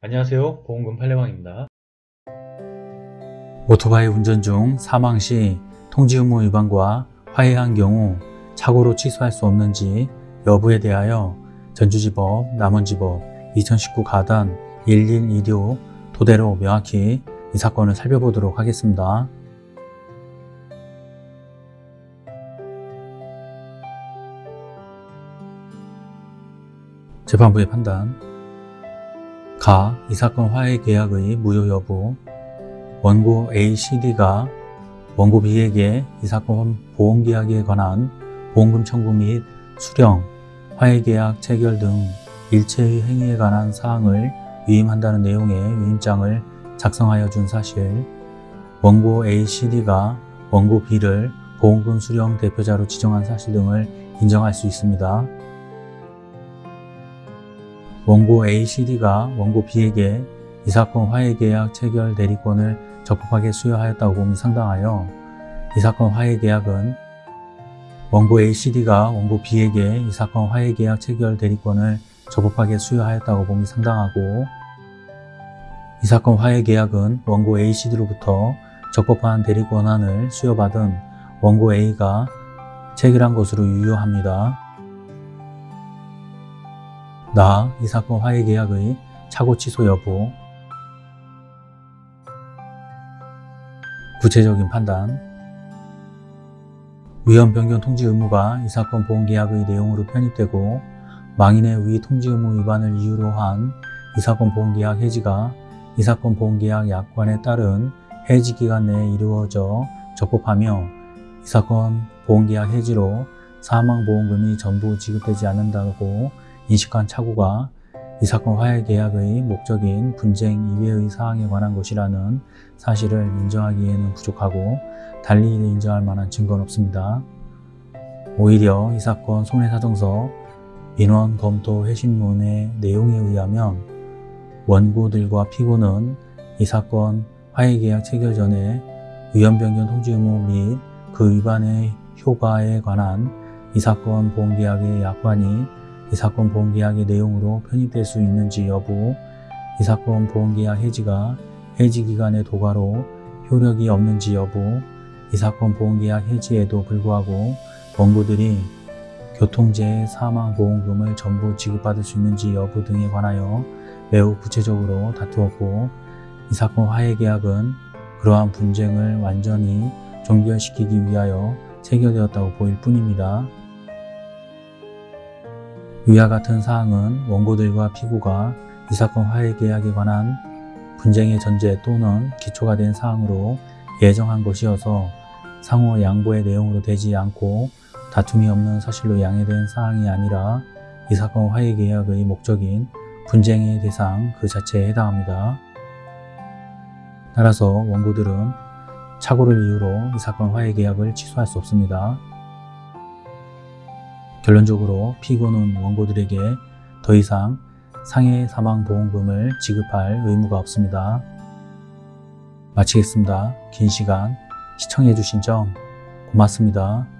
안녕하세요. 보험금 팔례방입니다. 오토바이 운전 중 사망 시 통지 의무 위반과 화해한 경우 착오로 취소할 수 없는지 여부에 대하여 전주지법, 남원지법 2019 가단 1126 토대로 명확히 이 사건을 살펴보도록 하겠습니다. 재판부의 판단 가. 이 사건 화해 계약의 무효 여부 원고 ACD가 원고 B에게 이 사건 보험 계약에 관한 보험금 청구 및 수령, 화해 계약 체결 등 일체의 행위에 관한 사항을 위임한다는 내용의 위임장을 작성하여 준 사실 원고 ACD가 원고 B를 보험금 수령 대표자로 지정한 사실 등을 인정할 수 있습니다. 원고 ACD가 원고 B에게 이 사건 화해계약 체결 대리권을 적법하게 수여하였다고 상당하여 이 사건 화해계약은 원고 ACD가 원고 B에게 이 사건 화해계약 체결 대리권을 적법하게 수여하였다고 봄이 상당하고 이 사건 화해계약은 원고 ACD로부터 적법한 대리 권한을 수여받은 원고 A가 체결한 것으로 유효합니다. 나, 이 사건 화해 계약의 착오 취소 여부. 구체적인 판단. 위헌 변경 통지 의무가 이 사건 보험 계약의 내용으로 편입되고 망인의 위 통지 의무 위반을 이유로 한 이 사건 보험 계약 해지가 이 사건 보험 계약 약관에 따른 해지 기간 내에 이루어져 적법하며 이 사건 보험 계약 해지로 사망보험금이 전부 지급되지 않는다고 인식한 착오가 이 사건 화해 계약의 목적인 분쟁 이외의 사항에 관한 것이라는 사실을 인정하기에는 부족하고 달리 인정할 만한 증거는 없습니다. 오히려 이 사건 손해사정서 민원 검토 회신문의 내용에 의하면 원고들과 피고는 이 사건 화해계약 체결 전에 위헌변경 통지 의무 및 그 위반의 효과에 관한 이 사건 보험계약의 약관이 이 사건 보험계약의 내용으로 편입될 수 있는지 여부, 이 사건 보험계약 해지가 해지기간의 도가로 효력이 없는지 여부, 이 사건 보험계약 해지에도 불구하고 원고들이 교통재해 사망보험금을 전부 지급받을 수 있는지 여부 등에 관하여 매우 구체적으로 다투었고 이 사건 화해계약은 그러한 분쟁을 완전히 종결시키기 위하여 체결되었다고 보일 뿐입니다. 위와 같은 사항은 원고들과 피고가 이 사건 화해 계약에 관한 분쟁의 전제 또는 기초가 된 사항으로 예정한 것이어서 상호 양보의 내용으로 되지 않고 다툼이 없는 사실로 양해된 사항이 아니라 이 사건 화해 계약의 목적인 분쟁의 대상 그 자체에 해당합니다. 따라서 원고들은 착오를 이유로 이 사건 화해 계약을 취소할 수 없습니다. 결론적으로 피고는 원고들에게 더 이상 상해 사망보험금을 지급할 의무가 없습니다. 마치겠습니다. 긴 시간 시청해주신 점 고맙습니다.